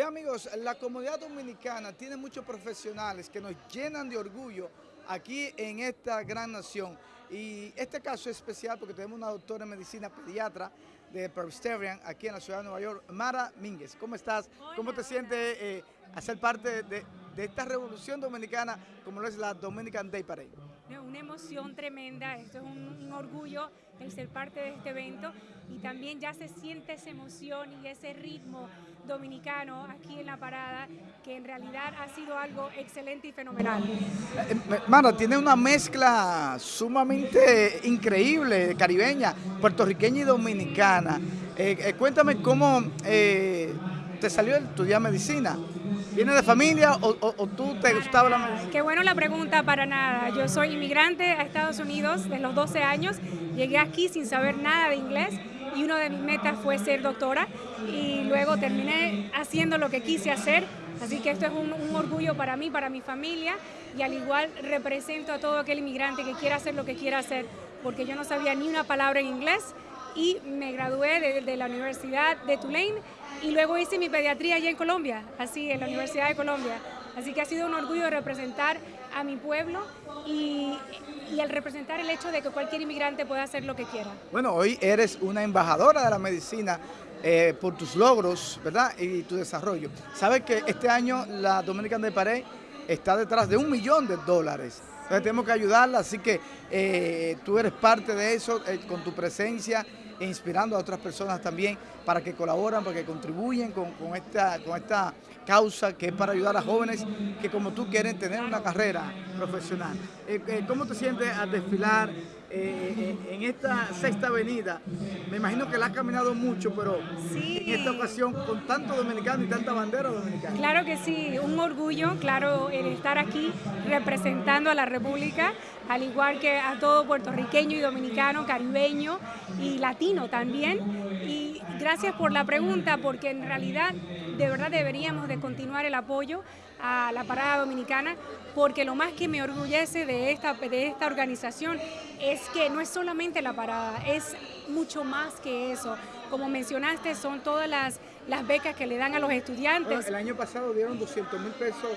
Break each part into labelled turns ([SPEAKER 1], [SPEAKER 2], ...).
[SPEAKER 1] Ve amigos, la comunidad dominicana tiene muchos profesionales que nos llenan de orgullo aquí en esta gran nación. Y este caso es especial porque tenemos una doctora en medicina pediatra de Presbyterian aquí en la ciudad de Nueva York, Mara Mínguez. ¿Cómo estás? ¿Cómo te sientes eh, hacer parte de, de esta revolución dominicana como lo es la Dominican Day Parade?
[SPEAKER 2] Una emoción tremenda, esto es un, orgullo el ser parte de este evento y también ya se siente esa emoción y ese ritmo dominicano aquí en la parada que en realidad ha sido algo excelente y fenomenal.
[SPEAKER 1] Eh, Mara, tiene una mezcla sumamente increíble, caribeña, puertorriqueña y dominicana. Eh, eh, cuéntame cómo te salió estudiar medicina. ¿Viene de familia o, o, o, tú te gustaba la medicina?
[SPEAKER 2] Qué bueno la pregunta, para nada. Yo soy inmigrante a Estados Unidos desde los 12 años. Llegué aquí sin saber nada de inglés y una de mis metas fue ser doctora y luego terminé haciendo lo que quise hacer. Así que esto es un, un orgullo para mí, para mi familia y al igual represento a todo aquel inmigrante que quiera hacer lo que quiera hacer porque yo no sabía ni una palabra en inglés y me gradué de, de, la Universidad de Tulane y luego hice mi pediatría allá en Colombia, así en la Universidad de Colombia. Así que ha sido un orgullo representar a mi pueblo y, y el representar el hecho de que cualquier inmigrante pueda hacer lo que quiera.
[SPEAKER 1] Bueno, hoy eres una embajadora de la medicina eh, por tus logros, ¿verdad? Y tu desarrollo. Sabes que este año la Dominican de Pared está detrás de un millón de dólares. Entonces tenemos que ayudarla, así que eh, tú eres parte de eso eh, con tu presencia e inspirando a otras personas también para que colaboren, para que contribuyen con, con, esta, con esta causa que es para ayudar a jóvenes que como tú quieren tener una carrera profesional. Eh, eh, ¿Cómo te sientes al desfilar eh, en esta sexta avenida? Me imagino que la has caminado mucho, pero
[SPEAKER 2] sí.
[SPEAKER 1] en esta ocasión con tanto dominicano y tanta bandera dominicana.
[SPEAKER 2] Claro que sí, un orgullo, claro, el estar aquí representando a la República, al igual que a todo puertorriqueño y dominicano, caribeño y latino también. Y gracias por la pregunta, porque en realidad de verdad deberíamos de continuar el apoyo a la parada dominicana, porque lo más que me orgullece de esta, de esta organización es que no es solamente la parada, es mucho más que eso. Como mencionaste, son todas las, las becas que le dan a los estudiantes.
[SPEAKER 1] Bueno, el año pasado dieron 200 mil pesos,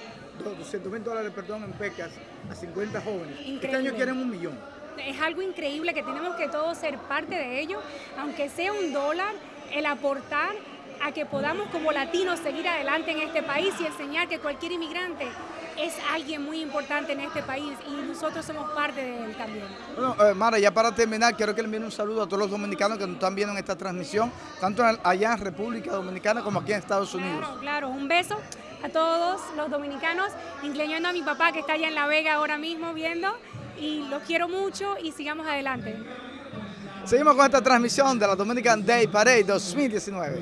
[SPEAKER 1] 200 mil dólares, perdón, en becas a 50 jóvenes.
[SPEAKER 2] Increíble.
[SPEAKER 1] Este año quieren un millón.
[SPEAKER 2] Es algo increíble que tenemos que todos ser parte de ello, aunque sea un dólar, el aportar a que podamos como latinos seguir adelante en este país y enseñar que cualquier inmigrante es alguien muy importante en este país y nosotros somos parte de él también.
[SPEAKER 1] Bueno, eh, Mara, ya para terminar, quiero que le envíen un saludo a todos los dominicanos que nos están viendo en esta transmisión, tanto allá en República Dominicana como aquí en Estados Unidos.
[SPEAKER 2] Claro, claro, un beso a todos los dominicanos, incluyendo a mi papá que está allá en La Vega ahora mismo viendo y los quiero mucho y sigamos adelante.
[SPEAKER 1] Seguimos con esta transmisión de la Dominican Day Parade 2019.